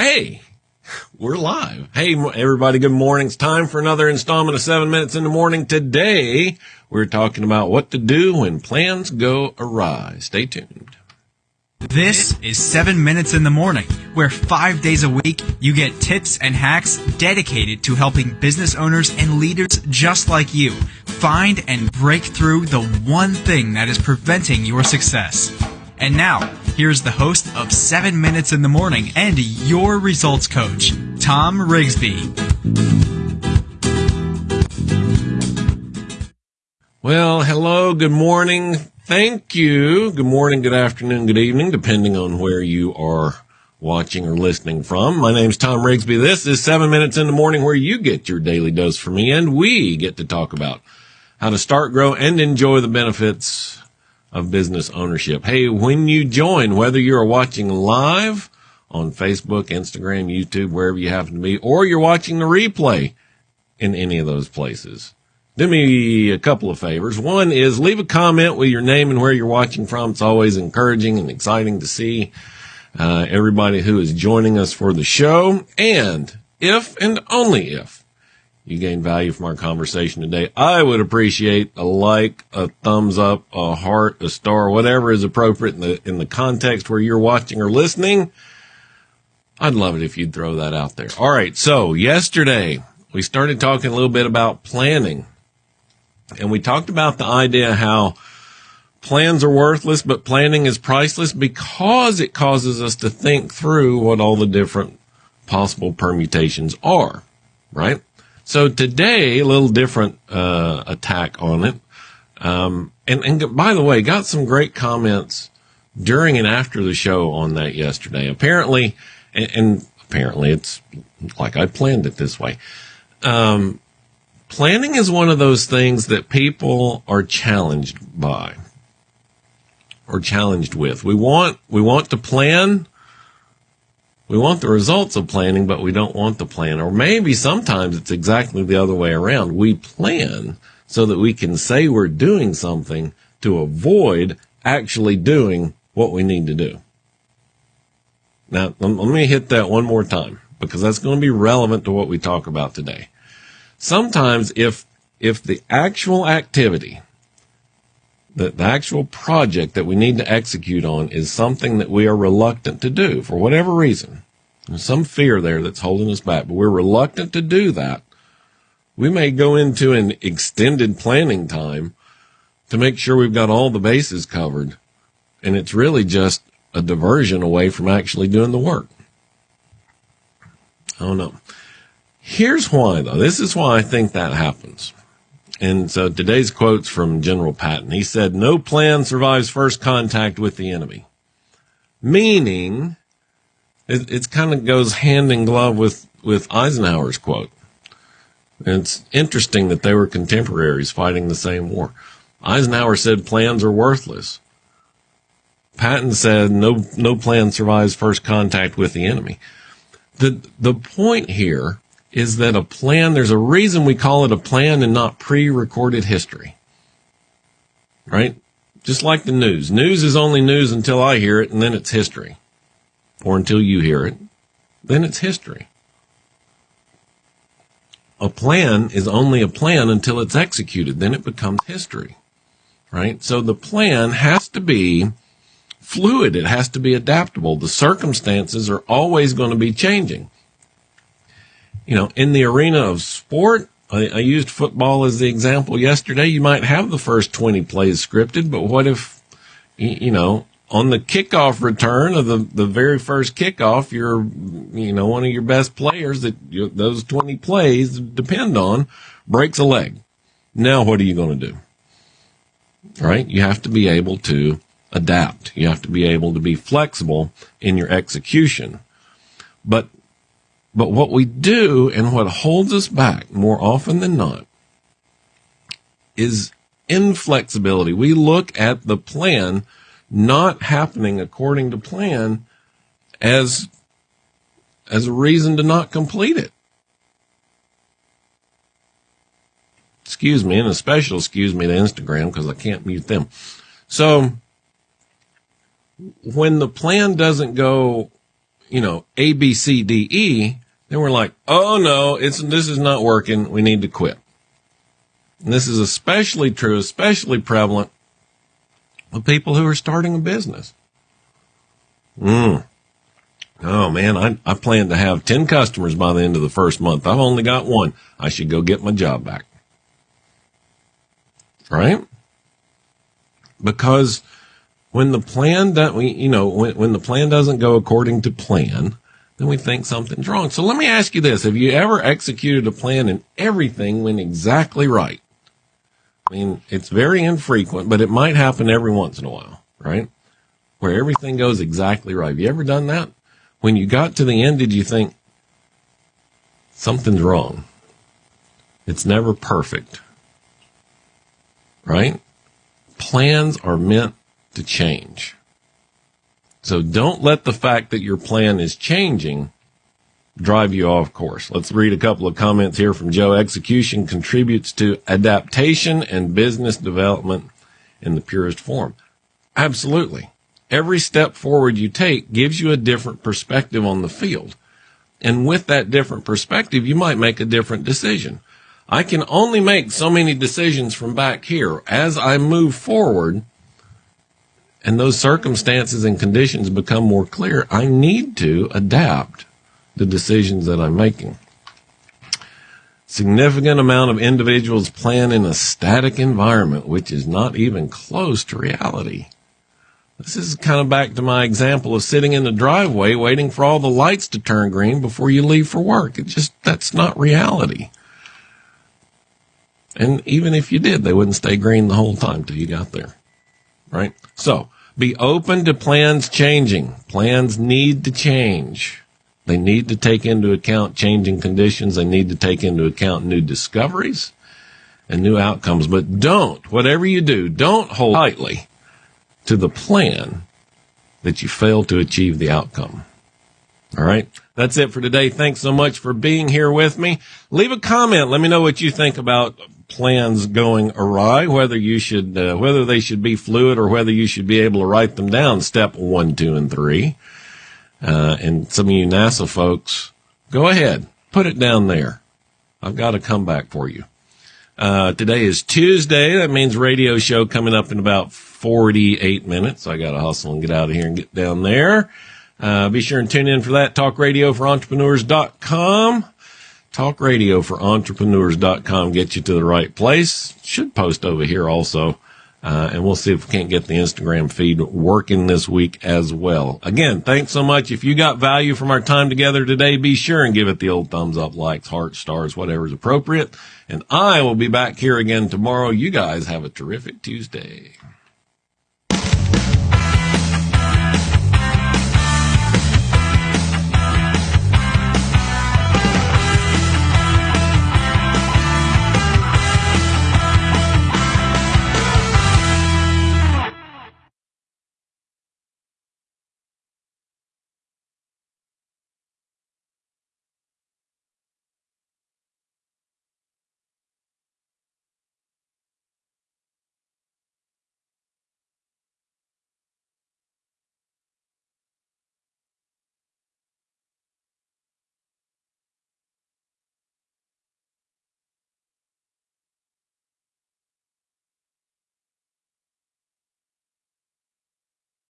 Hey, we're live. Hey, everybody, good morning. It's time for another installment of seven minutes in the morning. Today, we're talking about what to do when plans go awry. Stay tuned. This is 7 Minutes in the Morning, where five days a week you get tips and hacks dedicated to helping business owners and leaders just like you find and break through the one thing that is preventing your success. And now, here's the host of 7 Minutes in the Morning and your results coach, Tom Rigsby. Well, hello, good morning. Thank you. Good morning, good afternoon, good evening, depending on where you are watching or listening from. My name's Tom Rigsby. This is 7 Minutes in the Morning where you get your daily dose from me and we get to talk about how to start, grow, and enjoy the benefits of business ownership. Hey, when you join, whether you're watching live on Facebook, Instagram, YouTube, wherever you happen to be, or you're watching the replay in any of those places, do me a couple of favors. One is leave a comment with your name and where you're watching from. It's always encouraging and exciting to see uh, everybody who is joining us for the show. And if and only if you gain value from our conversation today, I would appreciate a like, a thumbs up, a heart, a star, whatever is appropriate in the, in the context where you're watching or listening. I'd love it if you'd throw that out there. All right. So yesterday we started talking a little bit about planning and we talked about the idea how plans are worthless, but planning is priceless because it causes us to think through what all the different possible permutations are, right? So today, a little different uh, attack on it. Um, and, and by the way, got some great comments during and after the show on that yesterday. Apparently, and, and apparently it's like I planned it this way. Um, planning is one of those things that people are challenged by or challenged with. We want, we want to plan we want the results of planning, but we don't want the plan. Or maybe sometimes it's exactly the other way around. We plan so that we can say we're doing something to avoid actually doing what we need to do. Now, let me hit that one more time because that's going to be relevant to what we talk about today. Sometimes if, if the actual activity, the, the actual project that we need to execute on is something that we are reluctant to do for whatever reason. There's some fear there that's holding us back, but we're reluctant to do that. We may go into an extended planning time to make sure we've got all the bases covered. And it's really just a diversion away from actually doing the work. I don't know. Here's why though. This is why I think that happens. And so today's quote's from General Patton. He said, no plan survives first contact with the enemy. Meaning, it, it kind of goes hand in glove with, with Eisenhower's quote. it's interesting that they were contemporaries fighting the same war. Eisenhower said plans are worthless. Patton said no, no plan survives first contact with the enemy. The, the point here is that a plan, there's a reason we call it a plan and not pre-recorded history. Right? Just like the news. News is only news until I hear it and then it's history. Or until you hear it. Then it's history. A plan is only a plan until it's executed. Then it becomes history. Right? So the plan has to be fluid. It has to be adaptable. The circumstances are always going to be changing you know, in the arena of sport, I, I, used football as the example yesterday. You might have the first 20 plays scripted, but what if, you know, on the kickoff return of the, the very first kickoff, you're, you know, one of your best players that you, those 20 plays depend on breaks a leg. Now what are you going to do? Right? You have to be able to adapt. You have to be able to be flexible in your execution. But but what we do and what holds us back more often than not is inflexibility. We look at the plan not happening according to plan as, as a reason to not complete it. Excuse me, and a special excuse me to Instagram because I can't mute them. So when the plan doesn't go you know, A, B, C, D, E, then we're like, oh no, it's, this is not working. We need to quit. And this is especially true, especially prevalent with people who are starting a business. Mm. Oh man, I, I plan to have 10 customers by the end of the first month. I've only got one. I should go get my job back. Right? Because when the plan that we, you know, when, when the plan doesn't go according to plan, then we think something's wrong. So let me ask you this. Have you ever executed a plan and everything went exactly right? I mean, it's very infrequent, but it might happen every once in a while, right? Where everything goes exactly right. Have you ever done that? When you got to the end, did you think something's wrong? It's never perfect, right? Plans are meant to change. So don't let the fact that your plan is changing drive you off course. Let's read a couple of comments here from Joe. Execution contributes to adaptation and business development in the purest form. Absolutely. Every step forward you take gives you a different perspective on the field. And with that different perspective, you might make a different decision. I can only make so many decisions from back here. As I move forward, and those circumstances and conditions become more clear, I need to adapt the decisions that I'm making. Significant amount of individuals plan in a static environment, which is not even close to reality. This is kind of back to my example of sitting in the driveway waiting for all the lights to turn green before you leave for work. It just, that's not reality. And even if you did, they wouldn't stay green the whole time till you got there right? So be open to plans changing. Plans need to change. They need to take into account changing conditions. They need to take into account new discoveries and new outcomes. But don't, whatever you do, don't hold tightly to the plan that you fail to achieve the outcome. All right. That's it for today. Thanks so much for being here with me. Leave a comment. Let me know what you think about plans going awry, whether you should, uh, whether they should be fluid or whether you should be able to write them down step one, two, and three. Uh, and some of you NASA folks, go ahead, put it down there. I've got a comeback for you. Uh, today is Tuesday. That means radio show coming up in about 48 minutes. I got to hustle and get out of here and get down there. Uh, be sure and tune in for that. Talk radio for entrepreneurs.com. Talk radio for entrepreneurs.com gets you to the right place. Should post over here also. Uh, and we'll see if we can't get the Instagram feed working this week as well. Again, thanks so much. If you got value from our time together today, be sure and give it the old thumbs up, likes, hearts, stars, whatever is appropriate. And I will be back here again tomorrow. You guys have a terrific Tuesday.